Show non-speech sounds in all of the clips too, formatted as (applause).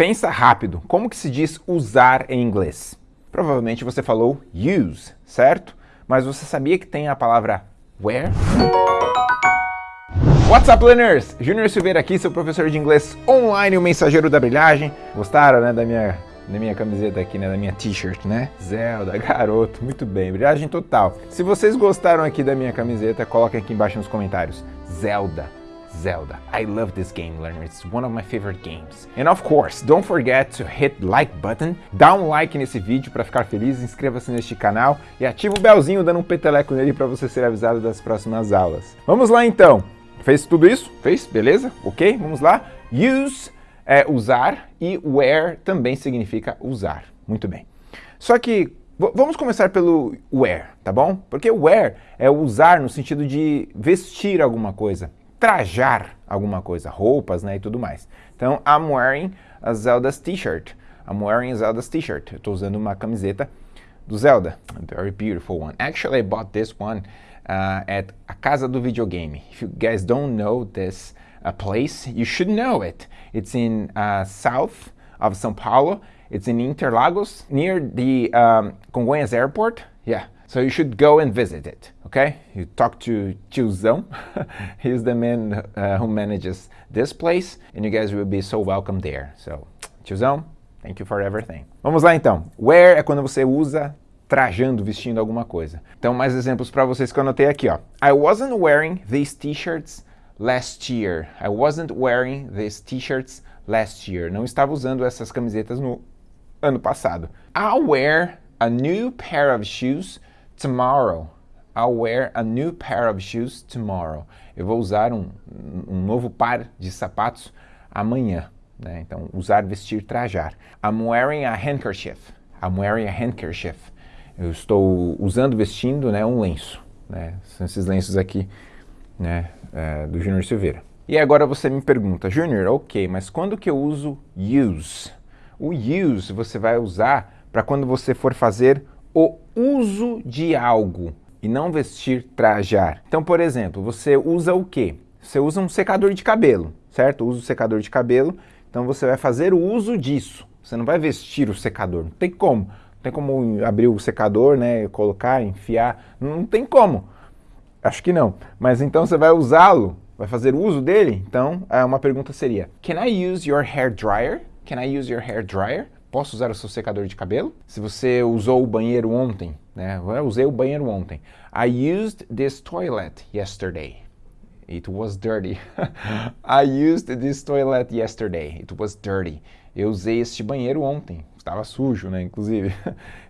pensa rápido. Como que se diz usar em inglês? Provavelmente você falou use, certo? Mas você sabia que tem a palavra where? What's up, learners? Júnior Silveira aqui, seu professor de inglês online, o mensageiro da brilhagem. Gostaram, né, da minha, da minha camiseta aqui, né, da minha t-shirt, né? Zelda, garoto, muito bem, brilhagem total. Se vocês gostaram aqui da minha camiseta, coloquem aqui embaixo nos comentários. Zelda, Zelda. I love this game, learner. It's one of my favorite games. And of course, don't forget to hit like button, dá um like nesse vídeo para ficar feliz, inscreva-se neste canal e ativa o belzinho dando um peteleco nele para você ser avisado das próximas aulas. Vamos lá então. Fez tudo isso? Fez? Beleza? Ok? Vamos lá. Use é usar e wear também significa usar. Muito bem. Só que vamos começar pelo wear, tá bom? Porque wear é usar no sentido de vestir alguma coisa, trajar alguma coisa, roupas, né, e tudo mais. Então, I'm wearing a Zelda's t-shirt. I'm wearing a Zelda's t-shirt. Eu estou usando uma camiseta do Zelda. A very beautiful one. Actually, I bought this one uh, at a Casa do Videogame. If you guys don't know this uh, place, you should know it. It's in uh, south of São Paulo. It's in Interlagos, near the um, Congonhas Airport. Yeah, so you should go and visit it, okay? You talk to Tiozão. (laughs) He's the man uh, who manages this place, and you guys will be so welcome there. So, Tiozão, thank you for everything. Vamos lá então. Wear é quando você usa trajando, vestindo alguma coisa. Então, mais exemplos para vocês que eu anotei aqui, ó. I wasn't wearing these t-shirts last year. I wasn't wearing these t-shirts last year. Não estava usando essas camisetas no ano passado. I'll wear a new pair of shoes tomorrow. I'll wear a new pair of shoes tomorrow. Eu vou usar um, um novo par de sapatos amanhã. Né? Então, usar, vestir, trajar. I'm wearing a handkerchief. I'm wearing a handkerchief. Eu estou usando, vestindo né, um lenço. Né? São esses lenços aqui né, é, do Júnior Silveira. E agora você me pergunta, Júnior, ok, mas quando que eu uso use? O use você vai usar para quando você for fazer o uso de algo e não vestir, trajar. Então, por exemplo, você usa o quê? Você usa um secador de cabelo, certo? Usa o secador de cabelo, então você vai fazer o uso disso. Você não vai vestir o secador, não tem como. Não tem como abrir o secador, né, colocar, enfiar, não tem como. Acho que não. Mas então você vai usá-lo, vai fazer uso dele? Então, uma pergunta seria, Can I use your hair dryer? Can I use your hair dryer? Posso usar o seu secador de cabelo? Se você usou o banheiro ontem, né? Eu usei o banheiro ontem. I used this toilet yesterday. It was dirty. (laughs) I used this toilet yesterday. It was dirty. Eu usei este banheiro ontem estava sujo, né, inclusive. (laughs)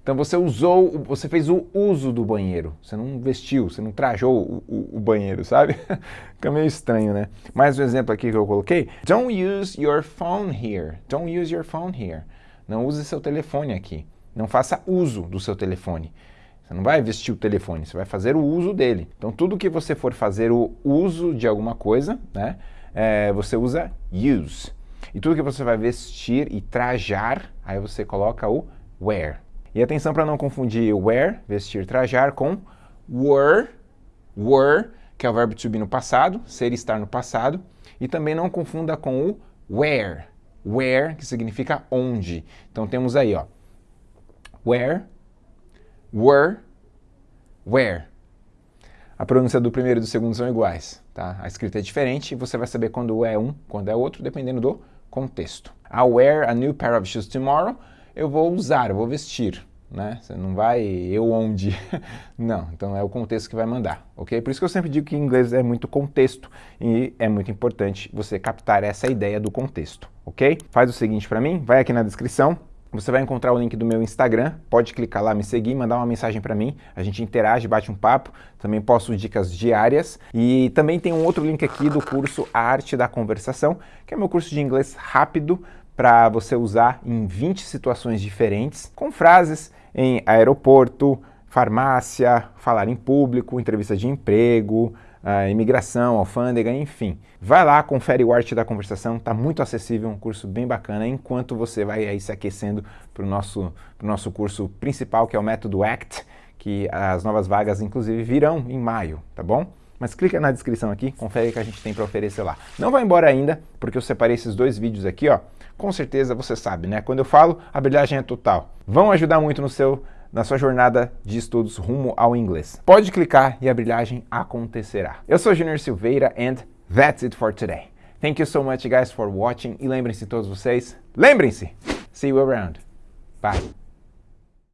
Então você usou, você fez o uso do banheiro, você não vestiu, você não trajou o, o, o banheiro, sabe? (laughs) Fica meio estranho, né? Mais um exemplo aqui que eu coloquei. Don't use your phone here. Don't use your phone here. Não use seu telefone aqui. Não faça uso do seu telefone. Você não vai vestir o telefone, você vai fazer o uso dele. Então tudo que você for fazer o uso de alguma coisa, né, é, você usa use. E tudo que você vai vestir e trajar, aí você coloca o wear. E atenção para não confundir wear, vestir, trajar, com were, were, que é o verbo to be no passado, ser estar no passado. E também não confunda com o where, where, que significa onde. Então temos aí, ó, where, were, where. A pronúncia do primeiro e do segundo são iguais, tá? A escrita é diferente e você vai saber quando é um, quando é outro, dependendo do contexto. I'll wear a new pair of shoes tomorrow. Eu vou usar, eu vou vestir, né? Você não vai eu onde. (laughs) não, então é o contexto que vai mandar, ok? Por isso que eu sempre digo que inglês é muito contexto e é muito importante você captar essa ideia do contexto, ok? Faz o seguinte para mim, vai aqui na descrição, você vai encontrar o link do meu Instagram, pode clicar lá, me seguir, mandar uma mensagem para mim, a gente interage, bate um papo, também posto dicas diárias e também tem um outro link aqui do curso A Arte da Conversação, que é meu curso de inglês rápido para você usar em 20 situações diferentes, com frases em aeroporto, farmácia, falar em público, entrevista de emprego, imigração, alfândega, enfim. Vai lá, confere o Arte da Conversação, está muito acessível, um curso bem bacana, enquanto você vai aí se aquecendo para o nosso, nosso curso principal, que é o Método ACT, que as novas vagas, inclusive, virão em maio, tá bom? Mas clica na descrição aqui, confere o que a gente tem para oferecer lá. Não vai embora ainda, porque eu separei esses dois vídeos aqui, ó, com certeza você sabe, né? Quando eu falo, a brilhagem é total. Vão ajudar muito no seu na sua jornada de estudos rumo ao inglês. Pode clicar e a brilhagem acontecerá. Eu sou Junior Silveira and that's it for today. Thank you so much guys for watching e lembrem-se todos vocês, lembrem-se, see you around. Bye.